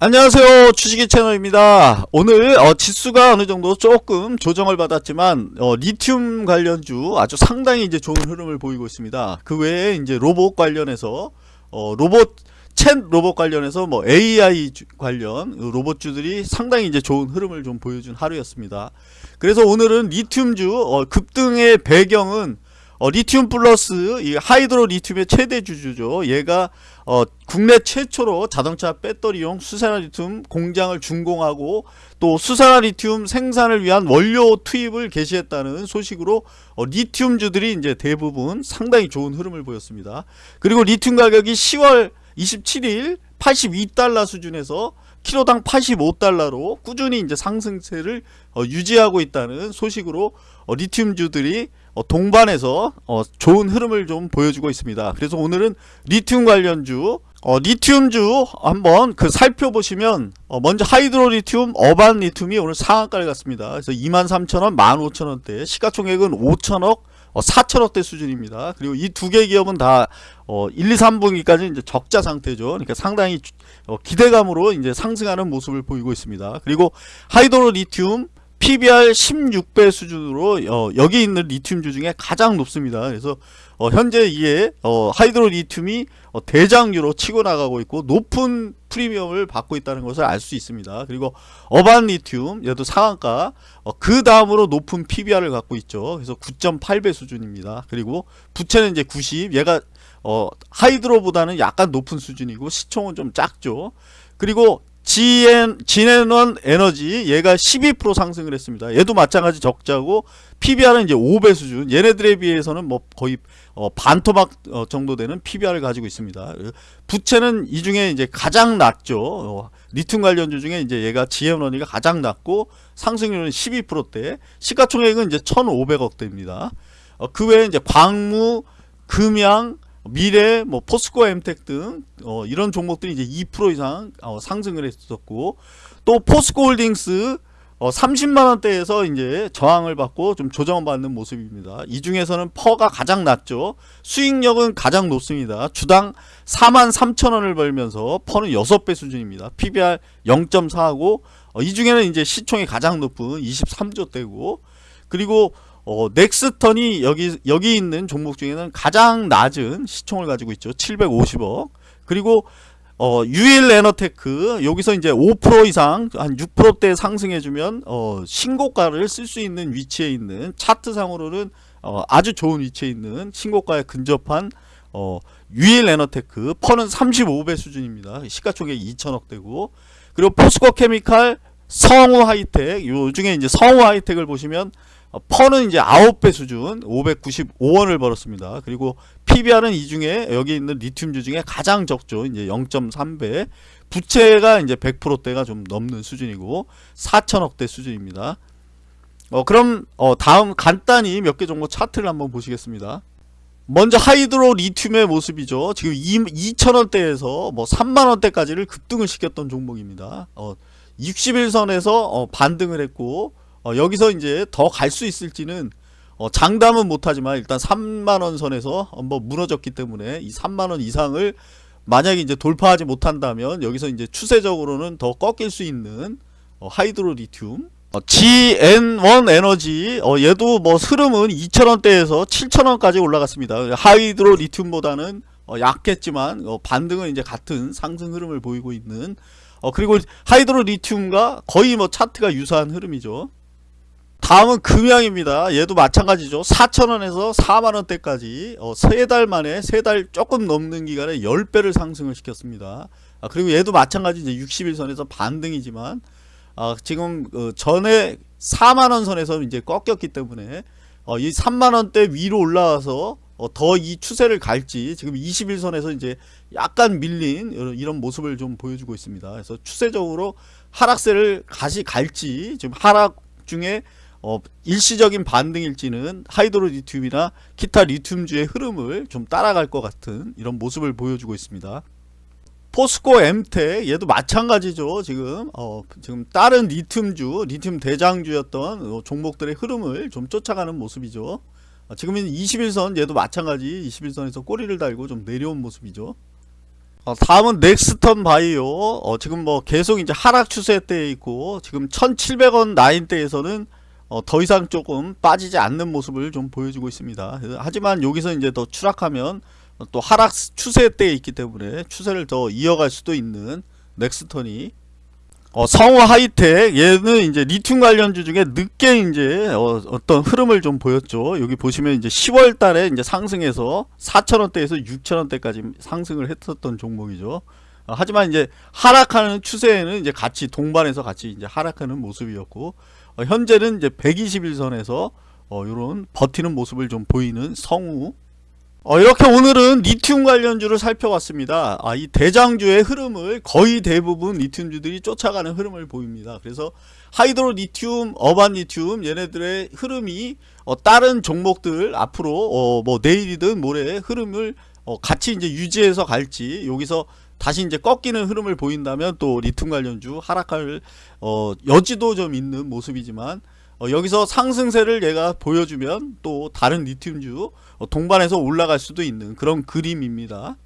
안녕하세요. 주식의 채널입니다. 오늘 어, 지수가 어느정도 조금 조정을 받았지만 어, 리튬 관련주 아주 상당히 이제 좋은 흐름을 보이고 있습니다. 그 외에 이제 로봇 관련해서 어, 로봇 챗 로봇 관련해서 뭐 AI 주, 관련 로봇주들이 상당히 이제 좋은 흐름을 좀 보여준 하루였습니다. 그래서 오늘은 리튬주 어, 급등의 배경은 어, 리튬 플러스 이 하이드로 리튬의 최대 주주죠. 얘가 어, 국내 최초로 자동차 배터리용 수산화 리튬 공장을 준공하고 또 수산화 리튬 생산을 위한 원료 투입을 개시했다는 소식으로 어, 리튬주들이 이제 대부분 상당히 좋은 흐름을 보였습니다. 그리고 리튬 가격이 10월 27일 82달러 수준에서 키로당 85달러로 꾸준히 이제 상승세를 어, 유지하고 있다는 소식으로 어, 리튬주들이 어, 동반해서 어, 좋은 흐름을 좀 보여주고 있습니다. 그래서 오늘은 리튬 관련주 어, 리튬주 한번 그 살펴보시면 어, 먼저 하이드로 리튬, 어반 리튬이 오늘 상한가를 갔습니다. 그래서 23,000원, 15,000원대 시가총액은 5천억, 어, 4천억대 수준입니다. 그리고 이 두 개 기업은 다 어, 1, 2, 3분기까지 이제 적자 상태죠. 그러니까 상당히 어, 기대감으로 이제 상승하는 모습을 보이고 있습니다. 그리고 하이드로 리튬 PBR 16배 수준으로 어, 여기 있는 리튬주 중에 가장 높습니다. 그래서 어, 현재 이에 어, 하이드로 리튬이 어, 대장류로 치고 나가고 있고 높은 프리미엄을 받고 있다는 것을 알 수 있습니다. 그리고 어반 리튬 얘도 상한가 어, 그 다음으로 높은 PBR을 갖고 있죠. 그래서 9.8배 수준입니다. 그리고 부채는 이제 90 얘가 어, 하이드로보다는 약간 높은 수준이고 시총은 좀 작죠. 그리고 GN, 진에넌 에너지 얘가 12% 상승을 했습니다. 얘도 마찬가지 적자고 PBR은 이제 5배 수준 얘네들에 비해서는 뭐 거의 어, 반토막 어, 정도 되는 PBR을 가지고 있습니다. 부채는 이 중에 이제 가장 낮죠. 어, 리튬 관련주 중에 이제 얘가 GN원이가 가장 낮고 상승률은 12%대 시가총액은 이제 1,500억대입니다. 어, 그 외에 이제 광무, 금양, 미래, 뭐 포스코 엠텍 등 어, 이런 종목들이 이제 2% 이상 어, 상승을 했었고 또 포스코홀딩스 어, 30만 원대에서 이제 저항을 받고 좀 조정을 받는 모습입니다. 이 중에서는 PER가 가장 낮죠. 수익력은 가장 높습니다. 주당 4만 3천 원을 벌면서 PER는 6배 수준입니다. PBR 0.4하고 어, 이 중에는 이제 시총이 가장 높은 23조 대고 그리고 어, 넥스턴이 여기 여기 있는 종목 중에는 가장 낮은 시총을 가지고 있죠. 750억. 그리고 어, 유일 에너테크 여기서 이제 5% 이상 한 6%대 상승해 주면 어, 신고가를 쓸 수 있는 위치에 있는 차트상으로는 어, 아주 좋은 위치에 있는 신고가에 근접한 어, 유일 에너테크 PER는 35배 수준입니다. 시가총액 2천억대고 그리고 포스코 케미칼 성우 하이텍 요 중에 이제 성우 하이텍을 보시면 어, PER는 이제 9배 수준 595원을 벌었습니다. 그리고 PBR은 이 중에 여기 있는 리튬주 중에 가장 적죠. 이제 0.3배. 부채가 이제 100%대가 좀 넘는 수준이고 4천억대 수준입니다. 어 그럼 어 다음 간단히 몇 개 정도 차트를 한번 보시겠습니다. 먼저 하이드로 리튬의 모습이죠. 지금 2,000원대에서 뭐 3만원대까지를 급등을 시켰던 종목입니다. 어 60일선에서 어 반등을 했고 어, 여기서 이제 더 갈 수 있을지는 어, 장담은 못하지만 일단 3만원 선에서 한번 무너졌기 때문에 이 3만원 이상을 만약에 이제 돌파하지 못한다면 여기서 이제 추세적으로는 더 꺾일 수 있는 어, 하이드로 리튬 어, GN1 에너지 어, 얘도 뭐 흐름은 2,000원대에서 7,000원까지 올라갔습니다. 하이드로 리튬보다는 어, 약했지만 어, 반등은 이제 같은 상승 흐름을 보이고 있는 어, 그리고 하이드로 리튬과 거의 뭐 차트가 유사한 흐름이죠. 다음은 금양입니다. 얘도 마찬가지죠. 4천원에서 4만원대까지 어, 3달 만에 3달 조금 넘는 기간에 10배를 상승을 시켰습니다. 아, 그리고 얘도 마찬가지 이제 60일선에서 반등이지만 아, 지금 어, 전에 4만원 선에서 이제 꺾였기 때문에 어, 이 3만원대 위로 올라와서 어, 더 이 추세를 갈지 지금 21선에서 이제 약간 밀린 이런 모습을 좀 보여주고 있습니다. 그래서 추세적으로 하락세를 다시 갈지 지금 하락 중에 어, 일시적인 반등일지는 하이드로 리튬이나 기타 리튬주의 흐름을 좀 따라갈 것 같은 이런 모습을 보여주고 있습니다. 포스코 엠텍 얘도 마찬가지죠 지금 어, 지금 다른 리튬주 리튬 대장주였던 어, 종목들의 흐름을 좀 쫓아가는 모습이죠 어, 지금은 20일선 얘도 마찬가지 20일선에서 꼬리를 달고 좀 내려온 모습이죠 어, 다음은 넥스턴 바이오. 어, 지금 뭐 계속 이제 하락 추세대에 있고 지금 1,700원 라인대에서는 어, 더 이상 조금 빠지지 않는 모습을 좀 보여주고 있습니다. 하지만 여기서 이제 더 추락하면 어, 또 하락 추세대에 있기 때문에 추세를 더 이어갈 수도 있는 넥스턴이 어, 성우 하이텍 얘는 이제 리튬 관련주 중에 늦게 이제 어, 떤 흐름을 좀 보였죠. 여기 보시면 이제 10월 달에 이제 상승해서 4,000원대에서 6,000원대까지 상승을 했었던 종목이죠. 어, 하지만 이제 하락하는 추세에는 이제 같이 동반해서 같이 이제 하락하는 모습이었고 어, 현재는 이제 120일선에서 어, 요런 버티는 모습을 좀 보이는 성우 어, 이렇게 오늘은 리튬 관련주를 살펴봤습니다. 아, 이 대장주의 흐름을 거의 대부분 리튬주들이 쫓아가는 흐름을 보입니다. 그래서 하이드로 리튬, 어반 리튬 얘네들의 흐름이 어, 다른 종목들 앞으로 어, 뭐 내일이든 모레 흐름을 어, 같이 이제 유지해서 갈지 여기서 다시 이제 꺾이는 흐름을 보인다면 또 리튬 관련주 하락할 어, 여지도 좀 있는 모습이지만 어, 여기서 상승세를 얘가 보여주면 또 다른 리튬주 어, 동반해서 올라갈 수도 있는 그런 그림입니다.